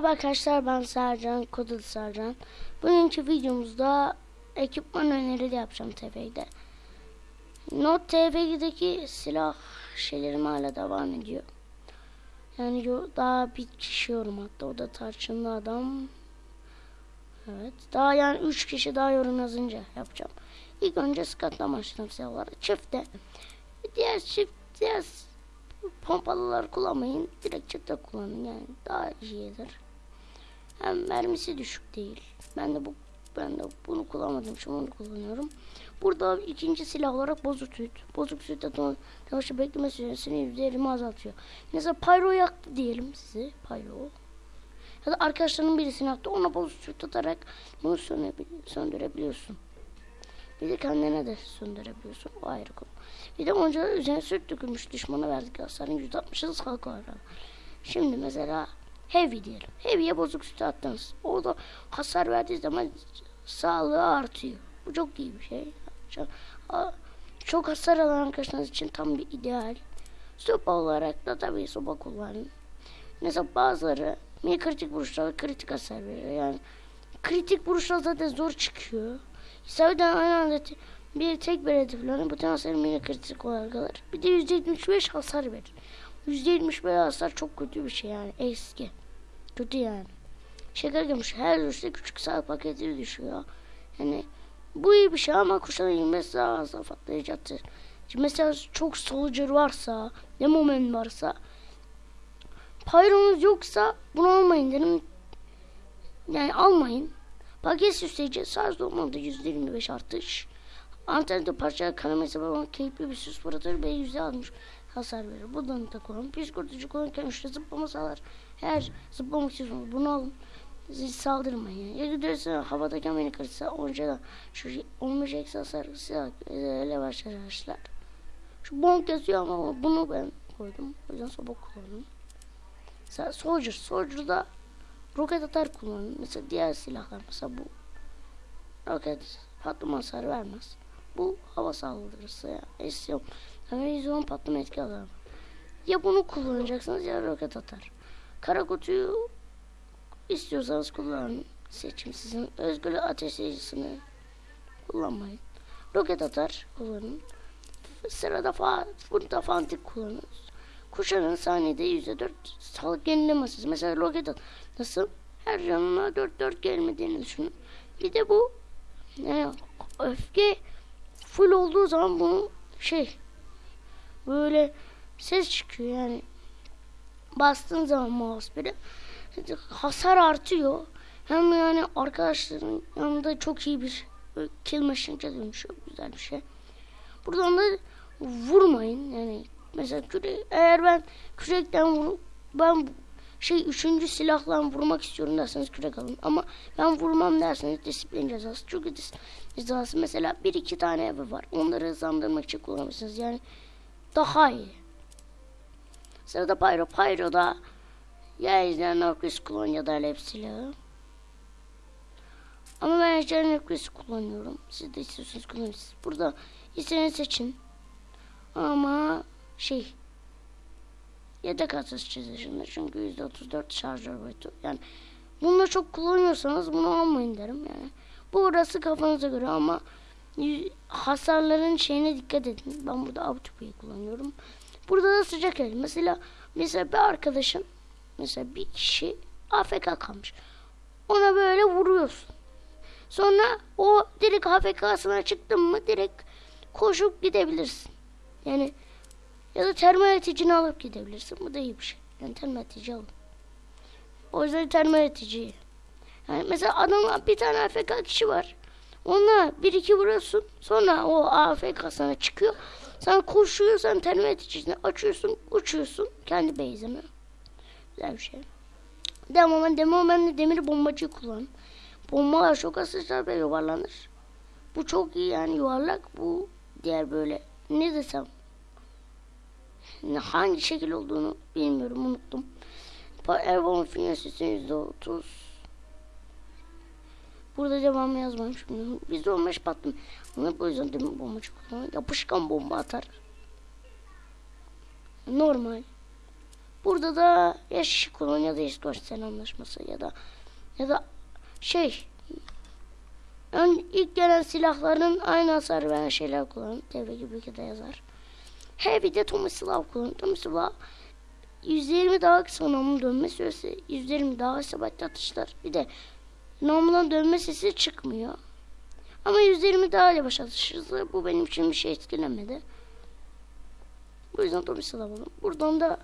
Merhaba arkadaşlar ben Sercan, Kodul Sercan. Bugünkü videomuzda ekipman önerileri yapacağım TF'de. Not TF'deki silah şeylerim hala devam ediyor. Yani daha bir kişi yorum hatta o da tarçınlı adam. Evet daha yani 3 kişi daha yorum yazınca yapacağım. İlk önce skatla başladım silahları. Çifte. Diğer çift diğer pompalılar kullanmayın. Direkt çifte kullanın yani daha iyidir. Hem mermisi düşük değil. Ben de bu ben de bunu kullanmadım şimdi onu kullanıyorum. Burada ikinci silah olarak bozuk süt. Bozuk süt yavaşça bekleme süresini %20 azaltıyor. Mesela pyro yaktı diyelim size. Pyro. Ya da arkadaşlarının birisini yaktı. Ona bozuk süt atarak bunu söndürebil- söndürebiliyorsun. Bir de kendine de söndürebiliyorsun. O ayrı konu. Bir de onca üzerine süt dökülmüş düşmana verdik hasarın %60'ı sağlık olarak. Şimdi mesela heavy diyelim. Heavy'ye bozuk sütü attınız. Orada hasar verdiği zaman sağlığı artıyor. Bu çok iyi bir şey. Çok, hasar alan arkadaşlarınız için tam bir ideal. Sopa olarak da tabii sopa kullanın. Mesela bazıları mini kritik vuruşlarda kritik hasar veriyor. Yani kritik vuruşlar zaten zor çıkıyor. İsabeten aynı anda bir tek bir hedeflerine bütün hasarı mini kritik olarak alır. Bir de %75 hasar verir. %75 hasar çok kötü bir şey yani eski. Kötü yani. Şeker girmiş her düşte küçük sağlık paketi düşüyor. Yani bu iyi bir şey ama kuşların 25 daha fazla patlayacaktır. Mesela çok soldier varsa, ne moment varsa, pyronuz yoksa bunu almayın derim. Yani almayın. Paket süsleyici sadece olmadı %25 artış. Antende parça kanaması babam keyifli bir süs fırlatır ve %60 hasar verir. Buradan da kullanın. Psikolojik kullanırken üçte zıplama sağlar. Eğer zıplamak istiyorsanız bunu alın. Siz saldırmayın. Ya giderse havadayken beni kırsa onca da şu 15 eksi hasar silah öyle başlar arkadaşlar. Şu bonk yazıyor ama bunu ben koydum. O yüzden soba kullandım. Mesela Soldier. Soldier'da roket atar kullanın. Mesela diğer silahlar mesela bu roket patlama hasar vermez. Bu hava saldırısı ya. Esyon. Yani izon patlama etki alır. Ya bunu kullanacaksınız ya roket atar. Kara kutuyu istiyorsanız kullanın. Seçim sizin özgür ateşleyicisini kullanmayın. Roket atar kullanın. Sırada fa burada fantik kullanın. Kuşanın saniyede %4 sağlık yenilemesi. Mesela roket at. Nasıl? Her yanına 4-4 gelmediğini düşünün. Bir de bu yani öfke full olduğu zaman bunu şey böyle ses çıkıyor yani. Bastığın zaman mouse biri hasar artıyor. Hem yani arkadaşların yanında çok iyi bir kill machine'e dönüşüyor güzel bir şey. Buradan da vurmayın. Yani mesela küre, eğer ben kürekten vurup ben şey üçüncü silahla vurmak istiyorum derseniz kürek alın. Ama ben vurmam derseniz disiplin cezası. Çünkü disiplin cezası mesela bir iki tane evi var. Onları hızlandırmak için kullanırsınız yani daha iyi. Sırada Pyro Pyro'da ya izleyen Norquist kullan ya da Alep silahı. Ama ben Ejder Norquist kullanıyorum. Siz de istiyorsanız kullanırsınız burada istediğinizi seçin. Ama şey yedek atış çizişinde çünkü %34 şarjör boyutu. Yani bunu çok kullanıyorsanız bunu almayın derim yani. Bu orası kafanıza göre ama hasarların şeyine dikkat edin ben burada Autopay'i kullanıyorum burada da sıcak el mesela mesela bir arkadaşın mesela bir kişi AFK kalmış ona böyle vuruyorsun sonra o direkt AFK'sına çıktın mı direkt koşup gidebilirsin yani ya da termal eticini alıp gidebilirsin. Bu da iyi bir şey. Yani termal etici alın. O yüzden termal etici. Yani mesela adam bir tane AFK kişi var. Ona bir iki vuruyorsun. Sonra o AFK sana çıkıyor. Sen koşuyorsan termal eticisini açıyorsun. Uçuyorsun. Kendi base'ine. Güzel bir şey. Demo ben demo ben de demir bombacı kullan. Bombalar çok asışlar ve yuvarlanır. Bu çok iyi yani yuvarlak. Bu diğer böyle ne desem hangi şekil olduğunu bilmiyorum unuttum. Ervan yüzde otuz. Burada devamı yazmam şimdi. Bizde olmuş patlım. Bunu bu yüzden demir bombacı kullanıyor. Yapışkan bomba atar. Normal. Burada da ya şişi kullan ya da İskoç sen anlaşması ya da ya da şey ön, ilk gelen silahların aynı hasar veren şeyler kullanın. Devre gibi de yazar. Heavy'de Tomislav kullanın. Tomislav 120 daha kısa namlu dönme süresi, 120 daha isabetli atışlar. Bir de namludan dönme sesi çıkmıyor. Ama 120 daha yavaş atış hızı. Bu benim için bir şey etkilemedi. Bu yüzden Tomislav alalım. Buradan da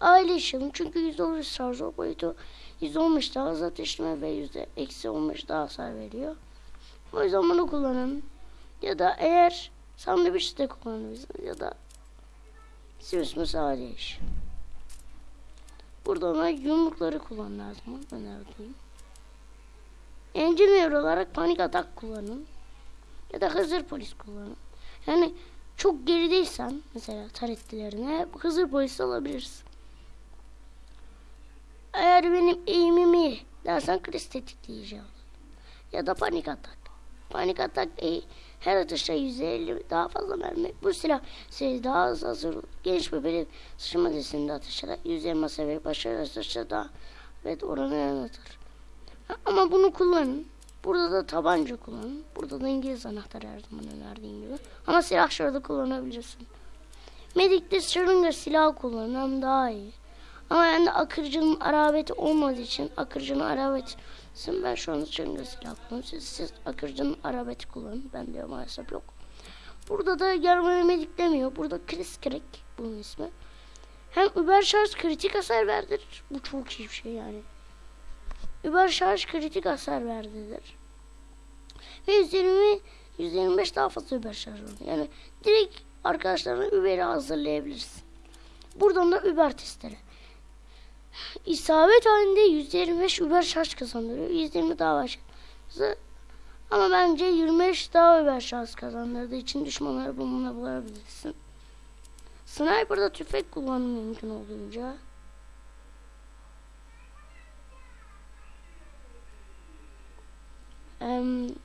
aile işledim. Çünkü %10 şarj boyutu %15 daha hızlı ateşleme ve yüzde eksi 15 daha hasar veriyor. O yüzden bunu kullanın. Ya da eğer sandviç de kullanabilirsiniz ya da Sims mesela iş. Burada ona yumrukları kullanın her zaman. Önerdiğim. Engineer olarak panik atak kullanın. Ya da Hızır polis kullanın. Yani çok gerideysen mesela tarettilerine Hızır polisi alabilirsin. Eğer benim eğimimi dersen kriz tetikleyeceğim. Ya da panik atak. Panik atak e, her atışta 150 daha fazla mermi. Bu silah seri daha az hazır. Geniş bir belir sıçrama dizisinde atışlara 120 seviye başarılı atışta daha evet oranı yanıtır. Ama bunu kullanın. Burada da tabanca kullanın. Burada da İngiliz anahtarı her zaman önerdiğim gibi. Ama silah şurada kullanabilirsin. Medik'te şırınga silah kullanın daha iyi. Ama yani akırcının arabeti olmadığı için akırcının arabeti ben şu anda şırınga silah kullanıyorum. Siz, siz akırcının arabeti kullanın. Ben de maalesef yok. Burada da germaya medik demiyor. Burada Chris Crack bunun ismi. Hem Uber şarj kritik hasar verdirir. Bu çok iyi bir şey yani. Uber şarj kritik hasar verdirir. Ve 120 125 daha fazla Uber şarj var. Yani direkt arkadaşlarına Uber'i hazırlayabilirsin. Buradan da Uber testleri. İsabet halinde 125 Uber şarj kazandırıyor. 120 daha var. Ama bence 25 daha Uber şarj kazandırdığı için düşmanları bununla bulabilirsin. Sniper'da tüfek kullanımı mümkün olduğunca.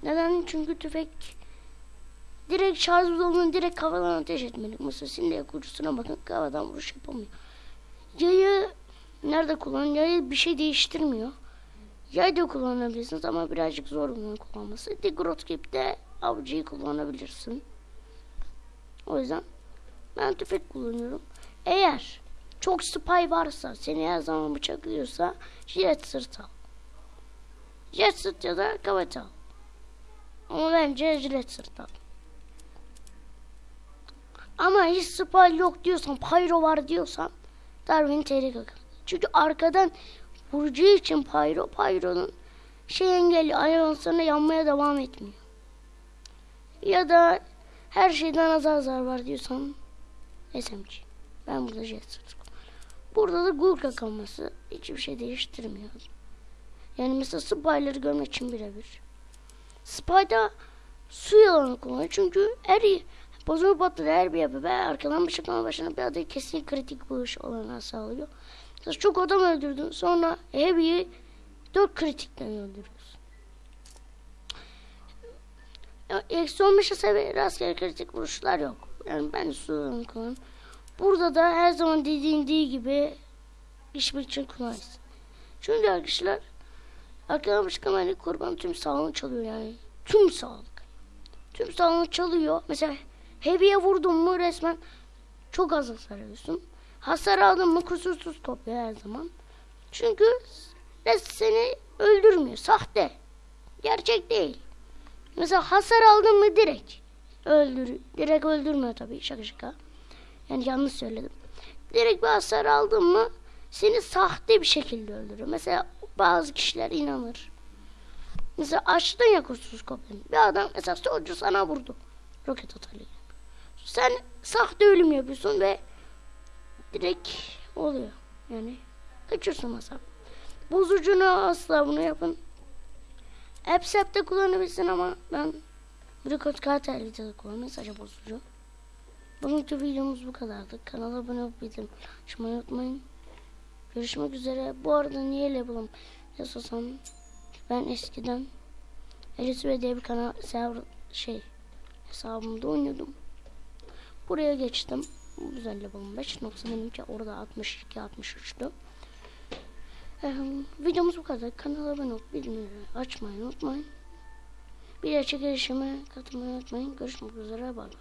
Neden? Çünkü tüfek direkt şarj olduğunu direkt kafadan ateş etmelik. Mesela Sindiye kurucusuna bakın kafadan vuruş yapamıyor. Yayı nerede kullanın? Yayı bir şey değiştirmiyor. Yay da kullanabilirsiniz ama birazcık zor bunu kullanması. Degrot gibi de avcıyı kullanabilirsin. O yüzden ben tüfek kullanıyorum. Eğer çok spy varsa seni her zaman bıçaklıyorsa jet sırt al. Jet sırt ya da kavat al. Ama bence jet sırt al. Ama hiç spy yok diyorsan, pyro var diyorsan Darwin tehlik akıl. Çünkü arkadan vuracağı için pyro, pyro'nun şey engelli ayanslarına yanmaya devam etmiyor. Ya da her şeyden az azar var diyorsan SMG. Ben burada jet sırt. Burada da Gurka kalması hiçbir şey değiştirmiyor. Yani mesela spy'ları görmek için birebir. Spy'da su yalanı kullanıyor. Çünkü her bozulma patladı her bir yapı ve arkadan bıçaklama başına bir adayı kesin kritik vuruş olanağı sağlıyor. Mesela çok adam öldürdün sonra Heavy'yi 4 kritikten öldürüyorsun. Eksi 15'e seviye rastgele kritik vuruşlar yok. Yani ben su kullanıyorum. Burada da her zaman dediğim gibi işmek için kullanırsın. Çünkü arkadaşlar Arkadaş kamerayı kurban tüm sağlığını çalıyor yani. Tüm sağlık. Tüm sağlığını çalıyor. Mesela heavy'e vurdun mu resmen çok az hasar alıyorsun. Hasar aldın mı kusursuz topluyor her zaman. Çünkü res seni öldürmüyor. Sahte. Gerçek değil. Mesela hasar aldın mı direkt öldür direkt öldürmüyor tabii şaka şaka. Yani yanlış söyledim. Direkt bir hasar aldın mı seni sahte bir şekilde öldürüyor. Mesela bazı kişiler inanır. Mesela açtın ya kursuz kopyanı. Bir adam mesela solcu sana vurdu. Roket atarıyla. Sen sahte ölüm yapıyorsun ve direkt oluyor. Yani kaçıyorsun mesela. Bozucunu asla bunu yapın. Appsap'te kullanabilirsin ama ben Bricot Kartel'de kullanıyorum. Sadece bozucu. Bugünkü videomuz bu kadardı. Kanala abone olup bildirim açmayı unutmayın. Görüşmek üzere. Bu arada niye label'ım yazsam ben eskiden Elisve diye bir kanal şey hesabımda oynuyordum. Buraya geçtim. Güzel level'ım 5. Yoksa benimki orada 62 63'tü. Ee, videomuz bu kadar. Kanala abone olup bildirimleri açmayı unutmayın. Bir de çekilişime katılmayı unutmayın. Görüşmek üzere. Bay bay.